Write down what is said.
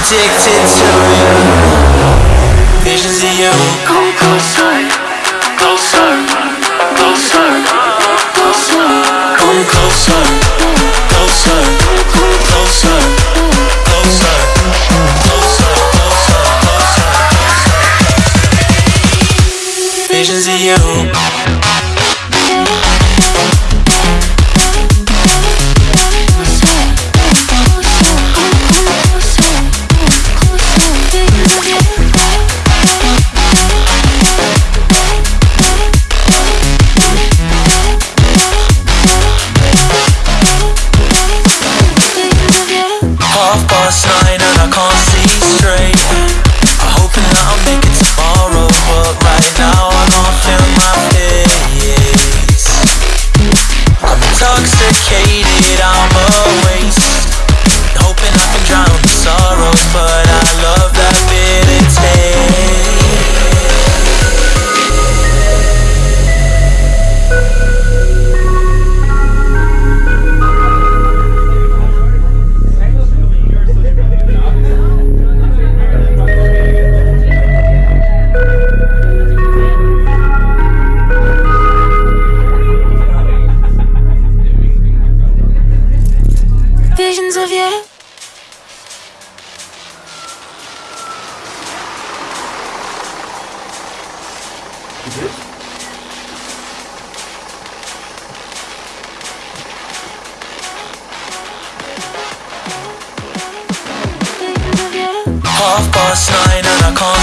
Addicted to you. Visions of you. Come closer, closer, closer, closer. Come closer, closer, closer, closer, closer, closer, closer. Visions of you. Visions of you. Visions of you. Half past nine and I can't